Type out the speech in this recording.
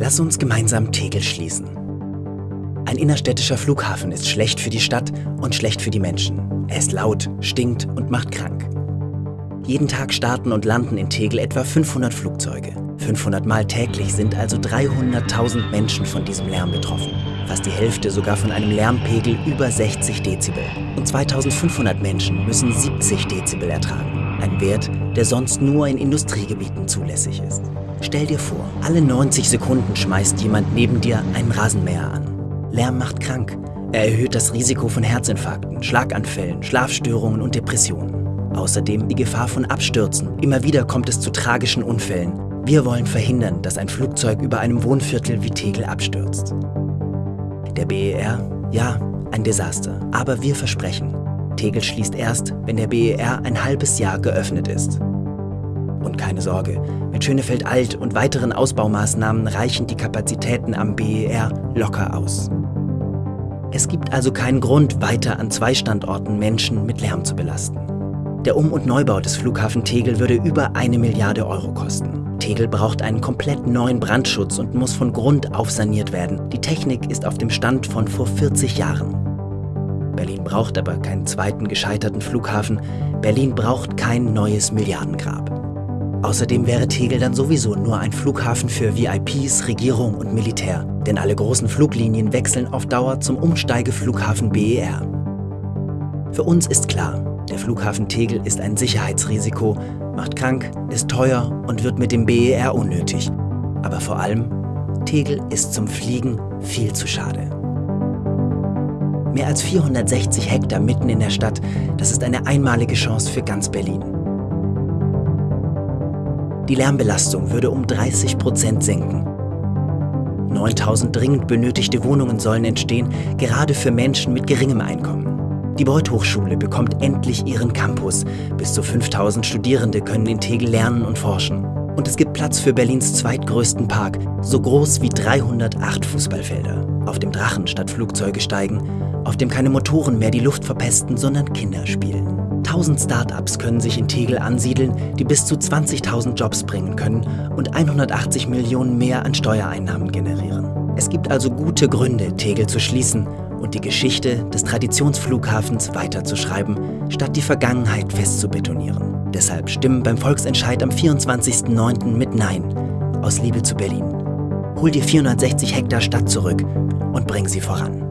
Lass uns gemeinsam Tegel schließen. Ein innerstädtischer Flughafen ist schlecht für die Stadt und schlecht für die Menschen. Er ist laut, stinkt und macht krank. Jeden Tag starten und landen in Tegel etwa 500 Flugzeuge. 500 Mal täglich sind also 300.000 Menschen von diesem Lärm betroffen. Fast die Hälfte sogar von einem Lärmpegel über 60 Dezibel. Und 2500 Menschen müssen 70 Dezibel ertragen. Ein Wert, der sonst nur in Industriegebieten zulässig ist. Stell dir vor, alle 90 Sekunden schmeißt jemand neben dir einen Rasenmäher an. Lärm macht krank. Er erhöht das Risiko von Herzinfarkten, Schlaganfällen, Schlafstörungen und Depressionen. Außerdem die Gefahr von Abstürzen. Immer wieder kommt es zu tragischen Unfällen. Wir wollen verhindern, dass ein Flugzeug über einem Wohnviertel wie Tegel abstürzt. Der BER, ja, ein Desaster. Aber wir versprechen, Tegel schließt erst, wenn der BER ein halbes Jahr geöffnet ist. Und keine Sorge, mit Schönefeld Alt und weiteren Ausbaumaßnahmen reichen die Kapazitäten am BER locker aus. Es gibt also keinen Grund, weiter an zwei Standorten Menschen mit Lärm zu belasten. Der Um- und Neubau des Flughafen Tegel würde über eine Milliarde Euro kosten. Tegel braucht einen komplett neuen Brandschutz und muss von Grund auf saniert werden. Die Technik ist auf dem Stand von vor 40 Jahren. Berlin braucht aber keinen zweiten gescheiterten Flughafen. Berlin braucht kein neues Milliardengrab. Außerdem wäre Tegel dann sowieso nur ein Flughafen für VIPs, Regierung und Militär, denn alle großen Fluglinien wechseln auf Dauer zum Umsteigeflughafen BER. Für uns ist klar, der Flughafen Tegel ist ein Sicherheitsrisiko, macht krank, ist teuer und wird mit dem BER unnötig. Aber vor allem, Tegel ist zum Fliegen viel zu schade. Mehr als 460 Hektar mitten in der Stadt, das ist eine einmalige Chance für ganz Berlin. Die Lärmbelastung würde um 30 Prozent senken. 9000 dringend benötigte Wohnungen sollen entstehen, gerade für Menschen mit geringem Einkommen. Die Beuth Hochschule bekommt endlich ihren Campus. Bis zu 5000 Studierende können in Tegel lernen und forschen. Und es gibt Platz für Berlins zweitgrößten Park, so groß wie 308 Fußballfelder. Auf dem Drachen statt Flugzeuge steigen, auf dem keine Motoren mehr die Luft verpesten, sondern Kinder spielen. 1000 Startups können sich in Tegel ansiedeln, die bis zu 20.000 Jobs bringen können und 180 Millionen mehr an Steuereinnahmen generieren. Es gibt also gute Gründe, Tegel zu schließen und die Geschichte des Traditionsflughafens weiterzuschreiben, statt die Vergangenheit festzubetonieren. Deshalb stimmen beim Volksentscheid am 24.09. mit Nein aus Liebe zu Berlin. Hol dir 460 Hektar Stadt zurück und bring sie voran.